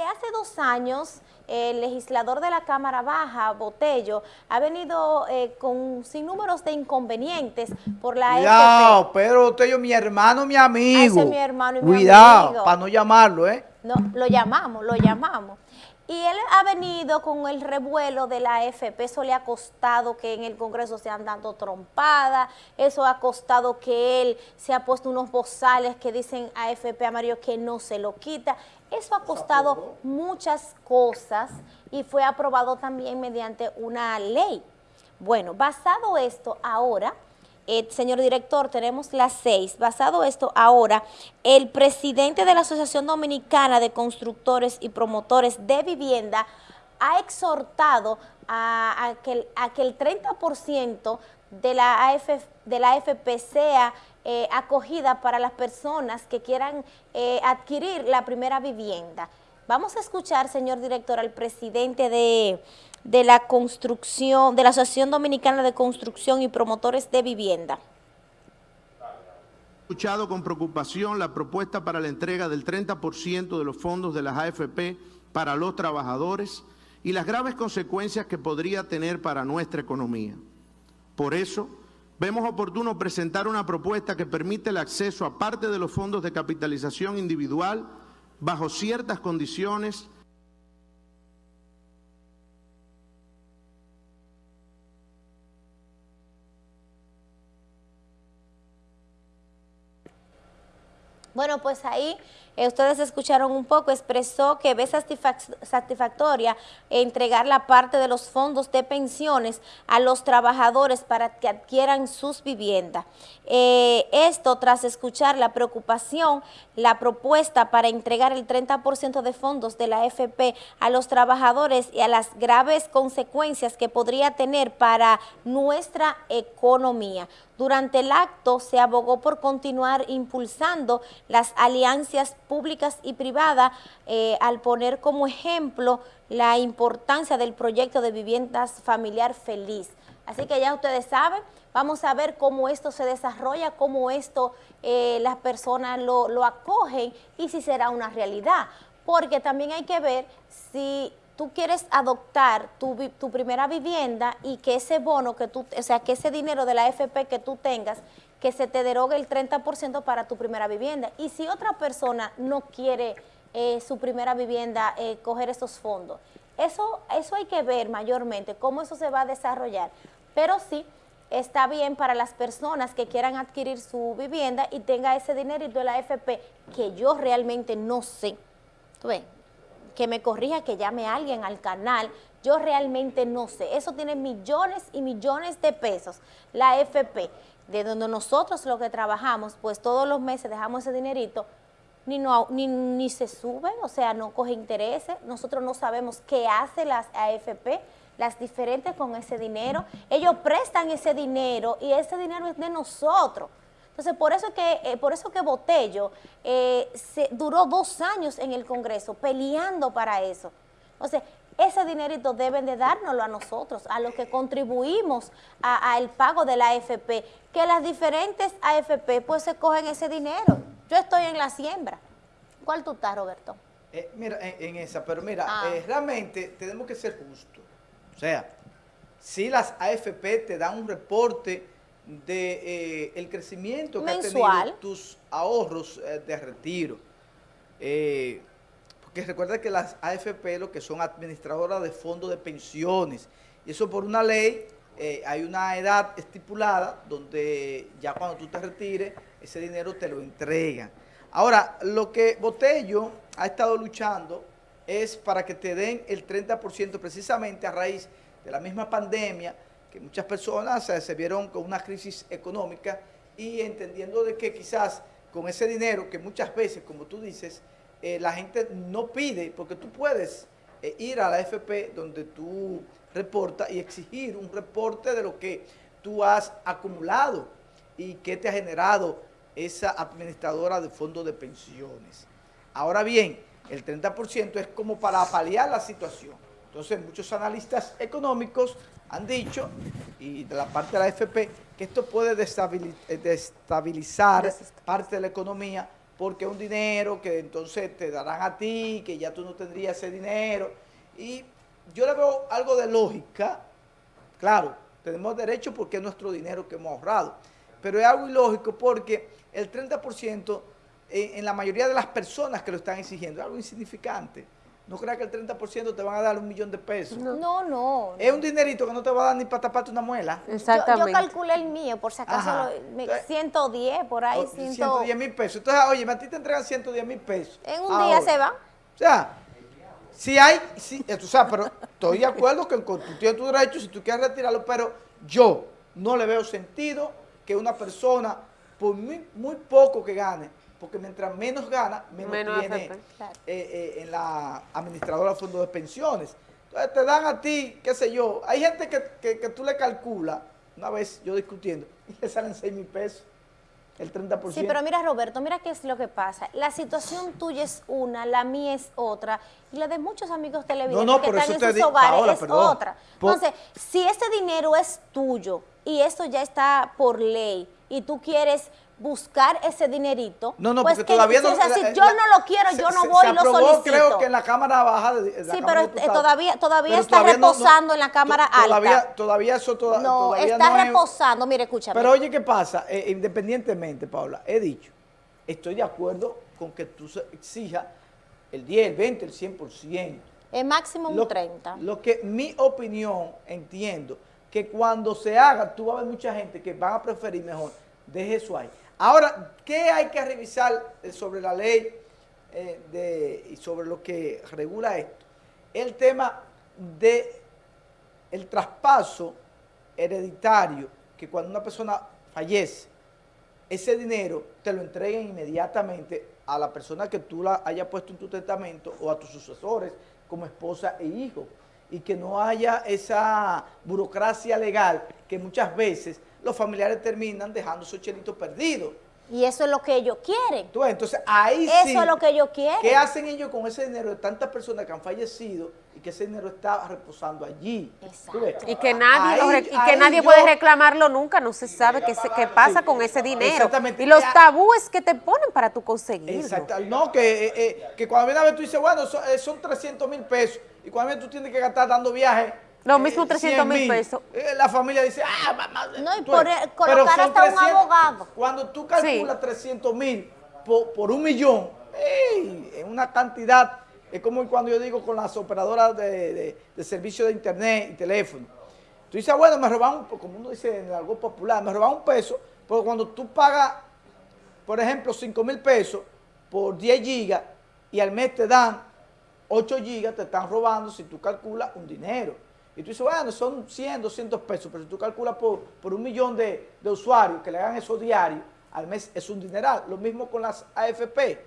desde hace dos años, el legislador de la Cámara Baja, Botello, ha venido eh, con sin números de inconvenientes por la Cuidado, Pedro Botello, mi hermano, mi amigo. ese es mi hermano y mi Cuidado, para no llamarlo, ¿eh? No, lo llamamos, lo llamamos. Y él ha venido con el revuelo de la AFP, eso le ha costado que en el Congreso se han dando trompadas, eso ha costado que él se ha puesto unos bozales que dicen AFP amarillo que no se lo quita. Eso ha costado muchas cosas y fue aprobado también mediante una ley. Bueno, basado esto ahora eh, señor director, tenemos las seis. Basado esto, ahora, el presidente de la Asociación Dominicana de Constructores y Promotores de Vivienda ha exhortado a, que, el 30% de la, de la AFP sea eh, acogida para las personas que quieran eh, adquirir la primera vivienda. Vamos a escuchar, señor director, al presidente de de la construcción, de la Asociación Dominicana de Construcción y Promotores de Vivienda. He escuchado con preocupación la propuesta para la entrega del 30% de los fondos de las AFP para los trabajadores y las graves consecuencias que podría tener para nuestra economía. Por eso, vemos oportuno presentar una propuesta que permite el acceso a parte de los fondos de capitalización individual bajo ciertas condiciones Bueno, pues ahí eh, ustedes escucharon un poco, expresó que ve satisfactoria entregar la parte de los fondos de pensiones a los trabajadores para que adquieran sus viviendas. Eh, esto tras escuchar la preocupación, la propuesta para entregar el 30% de fondos de la FP a los trabajadores y a las graves consecuencias que podría tener para nuestra economía. Durante el acto se abogó por continuar impulsando las alianzas públicas y privadas eh, al poner como ejemplo la importancia del proyecto de viviendas familiar feliz. Así que ya ustedes saben, vamos a ver cómo esto se desarrolla, cómo esto eh, las personas lo, acogen y si será una realidad. Porque también hay que ver si tú quieres adoptar tu, tu, primera vivienda y que ese bono que tú, o sea, que ese dinero de la AFP que tú tengas, que se te derogue el 30% para tu primera vivienda. Y si otra persona no quiere eh, su primera vivienda, eh, coger esos fondos. Eso, eso hay que ver mayormente, cómo eso se va a desarrollar. Pero sí, está bien para las personas que quieran adquirir su vivienda y tenga ese dinerito de la AFP, que yo realmente no sé. ¿Tú ves? que me corrija, que llame a alguien al canal, yo realmente no sé. Eso tiene millones y millones de pesos. La FP, de donde nosotros lo que trabajamos, pues todos los meses dejamos ese dinerito, ni, ni, se sube, o sea, no coge intereses. Nosotros no sabemos qué hace las AFP, las diferentes con ese dinero. Ellos prestan ese dinero y ese dinero es de nosotros. Entonces, por eso que, eh, por eso que Botello eh, se, duró dos años en el Congreso peleando para eso. Entonces, ese dinerito deben de dárnoslo a nosotros, a los que contribuimos al pago de la AFP, que las diferentes AFP pues se cogen ese dinero. Yo estoy en la siembra. ¿Cuál tú estás, Roberto? Eh, mira, en, esa, pero mira, ah. realmente tenemos que ser justos. O sea, si las AFP te dan un reporte de eh, el crecimiento que han tenido tus ahorros eh, de retiro. Eh, porque recuerda que las AFP lo que son administradoras de fondos de pensiones. Y eso por una ley, hay una edad estipulada donde ya cuando tú te retires, ese dinero te lo entregan. Ahora, lo que Botello ha estado luchando es para que te den el 30% precisamente a raíz de la misma pandemia, que muchas personas se vieron con una crisis económica y entendiendo de que quizás con ese dinero que muchas veces, como tú dices, eh, la gente no pide, porque tú puedes eh, ir a la FP donde tú reportas y exigir un reporte de lo que tú has acumulado y que te ha generado esa administradora de fondos de pensiones. Ahora bien, el 30% es como para paliar la situación. Entonces, muchos analistas económicos han dicho, y de la parte de la FP, que esto puede destabilizar parte de la economía porque es un dinero que entonces te darán a ti, que ya tú no tendrías ese dinero. Y yo le veo algo de lógica, claro, tenemos derecho porque es nuestro dinero que hemos ahorrado, pero es algo ilógico porque el 30% en, la mayoría de las personas que lo están exigiendo es algo insignificante. No creas que el 30% te van a dar un millón de pesos. No, no. Es un dinerito que no te va a dar ni para taparte una muela. Exactamente. Yo, calculé el mío, por si acaso, 110 por ahí. 110 mil pesos. Entonces, oye, a ti te entregan 110 mil pesos. En un día se va. O sea, si hay, si, tú sabes, pero estoy de acuerdo que tú tienes tu derecho si tú quieres retirarlo, pero yo no le veo sentido que una persona, por muy, muy poco que gane, porque mientras menos gana, menos, tiene eh, eh, en la administradora de fondos de pensiones. Entonces te dan a ti, qué sé yo, hay gente que, que, tú le calculas, una vez yo discutiendo, y le salen 6 mil pesos, el 30%. Sí, pero mira Roberto, mira qué es lo que pasa. La situación tuya es una, la mía es otra, y la de muchos amigos televidentes que están en sus hogares es otra. Entonces, si este dinero es tuyo, y esto ya está por ley, y tú quieres buscar ese dinerito. No, no, pues porque todavía no... O sea, si yo no lo quiero, yo no voy y lo solicito. creo que en la Cámara Baja... De, sí, pero todavía, todavía está reposando en la Cámara Alta. Todavía eso no, está reposando, mire, escúchame. Pero oye, ¿qué pasa? Eh, independientemente, Paula, he dicho, estoy de acuerdo con que tú exijas el 10, el 20, el 100%. El máximo un 30. Lo que mi opinión, entiendo, que cuando se haga, tú vas a ver mucha gente que van a preferir mejor, deje eso ahí. Ahora, ¿qué hay que revisar sobre la ley eh, y sobre lo que regula esto? El tema de el traspaso hereditario, que cuando una persona fallece, ese dinero te lo entreguen inmediatamente a la persona que tú la hayas puesto en tu testamento o a tus sucesores como esposa e hijo y que no haya esa burocracia legal que muchas veces los familiares terminan dejando su chelito perdido. Y eso es lo que ellos quieren. entonces ahí Eso es lo que ellos quieren. ¿Qué hacen ellos con ese dinero de tantas personas que han fallecido y que ese dinero está reposando allí? Exacto. Y que nadie, y que nadie puede reclamarlo nunca, no se sabe qué, qué pasa con ese dinero. Exactamente. Y los tabúes que te ponen para tú conseguirlo. Exacto. No, que, eh, eh, que cuando viene a ver tú dices, bueno, son, eh, son 300 mil pesos. Y cuando tú tienes que gastar dando viajes lo mismo 300 mil pesos. Eh, la familia dice, ah, mamá. No, y por colocar hasta un abogado. Cuando tú calculas 300 mil por, un millón, es una cantidad, es como cuando yo digo con las operadoras de, de, servicio de internet y teléfono. Tú dices, ah, bueno, me roban, como uno dice en algo popular, me roban un peso, pero cuando tú pagas, por ejemplo, 5 mil pesos por 10 gigas y al mes te dan 8 gigas, te están robando, si tú calculas, un dinero. Y tú dices, bueno, son 100, 200 pesos, pero si tú calculas por, por un millón de, usuarios que le hagan eso diario, al mes es un dineral. Lo mismo con las AFP.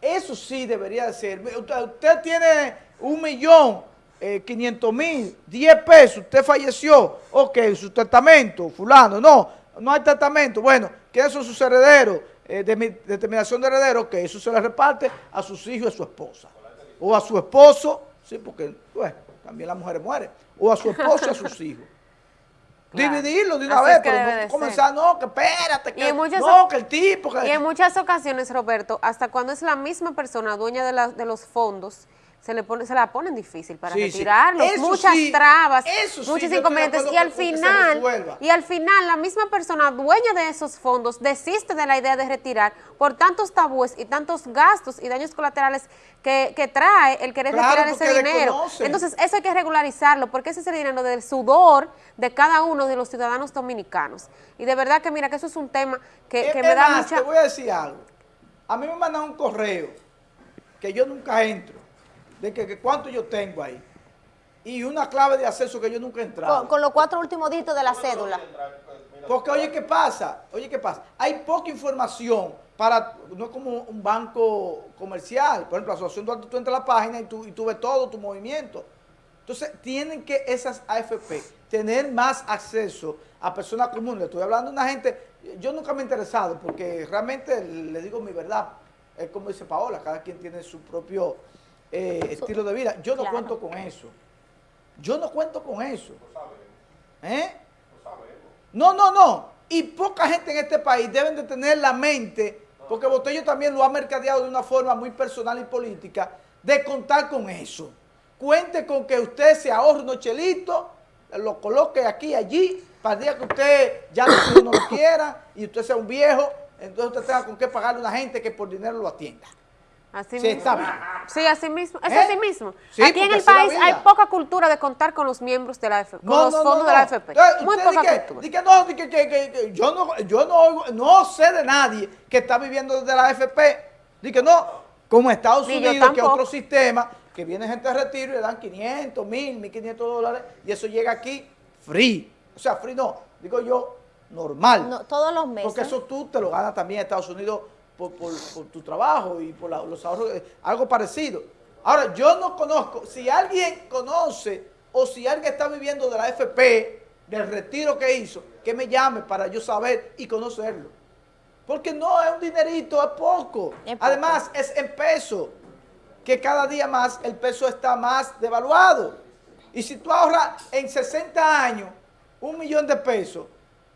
Eso sí debería de ser. Usted, tiene un millón, eh, 500 mil, 10 pesos, usted falleció, ok, su testamento, fulano, no, no hay testamento. Bueno, ¿quiénes son sus herederos? Eh, de, determinación de herederos, que eso se le reparte a sus hijos y a su esposa. O a su esposo, sí, porque, bueno, también las mujeres mueren o a su esposo y a sus hijos. Dividirlo de una vez, pero no comenzar, no, que espérate, que, no, que el tipo... Y en muchas ocasiones, Roberto, hasta cuando es la misma persona dueña de, de los fondos, se le pone, se la ponen difícil para retirarlos, muchas trabas, muchos inconvenientes. y al final y al final la misma persona dueña de esos fondos desiste de la idea de retirar por tantos tabúes y tantos gastos y daños colaterales que, trae el querer retirar ese dinero. Entonces eso hay que regularizarlo porque ese es el dinero del sudor de cada uno de los ciudadanos dominicanos. Y de verdad que mira que eso es un tema que, me da mucha... te voy a decir algo. A mí me mandan un correo que yo nunca entro de que, cuánto yo tengo ahí. Y una clave de acceso que yo nunca he entrado. Con, los cuatro últimos dígitos de la cédula. Porque oye, ¿qué pasa? Oye, ¿qué pasa? Hay poca información para, no es como un banco comercial. Por ejemplo, la asociación Duarte, tú entras a la página y tú, y tú ves todo tu movimiento. Entonces, tienen que esas AFP tener más acceso a personas comunes. Estoy hablando de una gente, yo nunca me he interesado porque realmente le digo mi verdad. Es como dice Paola, cada quien tiene su propio eh, estilo de vida. Yo no cuento con eso. Yo no cuento con eso. ¿Eh? No, no, no. Y poca gente en este país deben de tener la mente porque Botello también lo ha mercadeado de una forma muy personal y política, de contar con eso. Cuente con que usted se ahorre unos chelitos, lo coloque aquí y allí, para el día que usted ya no lo quiera y usted sea un viejo, entonces usted tenga con qué pagarle a una gente que por dinero lo atienda. Así sí, mismo. Sí, así mismo. Es ¿Eh? así mismo. Aquí en el país hay poca cultura de contar con los miembros de la AFP, con los fondos de la AFP. Muy poca cultura. no, que, que, yo no, yo no, no sé de nadie que está viviendo de la AFP. Dice no, como Estados Unidos, que otro sistema, que viene gente de retiro y le dan 500, 1000, 1500 dólares y eso llega aquí free. O sea, free no, digo yo, normal. todos los meses. Porque eso tú te lo ganas también en Estados Unidos por, tu trabajo y por los ahorros, eh, algo parecido. Ahora, yo no conozco, si alguien conoce o si alguien está viviendo de la FP, del retiro que hizo, que me llame para yo saber y conocerlo. Porque no es un dinerito, es poco. Además, es en peso, que cada día más el peso está más devaluado. Y si tú ahorras en 60 años un millón de pesos,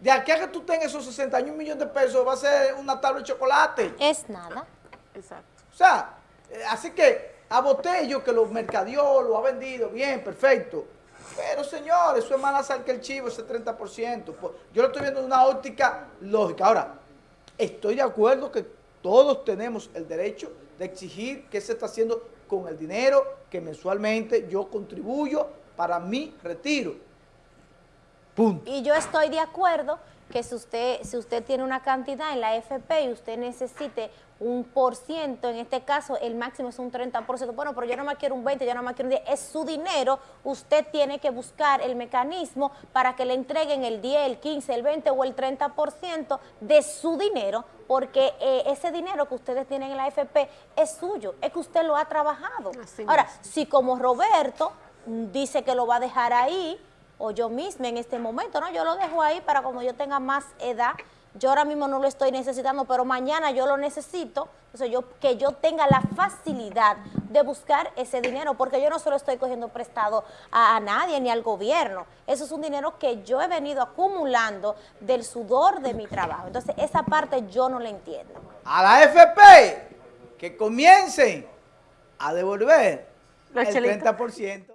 de aquí a que tú tengas esos 61 millones de pesos, va a ser una tabla de chocolate. Es nada. Exacto. O sea, eh, así que a Botello, que lo mercadeó, lo ha vendido, bien, perfecto. Pero, señor, eso es más sal que el chivo, ese 30%. Pues, yo lo estoy viendo de una óptica lógica. Ahora, estoy de acuerdo que todos tenemos el derecho de exigir qué se está haciendo con el dinero que mensualmente yo contribuyo para mi retiro. Y yo estoy de acuerdo que si usted, si usted tiene una cantidad en la FP y usted necesite un por ciento, en este caso el máximo es un 30%, bueno, pero yo no me quiero un 20, yo no me quiero un 10, es su dinero, usted tiene que buscar el mecanismo para que le entreguen el 10, el 15, el 20 o el 30% de su dinero, porque eh, ese dinero que ustedes tienen en la FP es suyo, es que usted lo ha trabajado. Ahora, si como Roberto dice que lo va a dejar ahí, o yo misma en este momento, ¿no? Yo lo dejo ahí para cuando yo tenga más edad, yo ahora mismo no lo estoy necesitando, pero mañana yo lo necesito, entonces yo, que yo tenga la facilidad de buscar ese dinero, porque yo no solo estoy cogiendo prestado a, nadie ni al gobierno, eso es un dinero que yo he venido acumulando del sudor de mi trabajo, entonces esa parte yo no la entiendo. A la FP, que comiencen a devolver el 30%.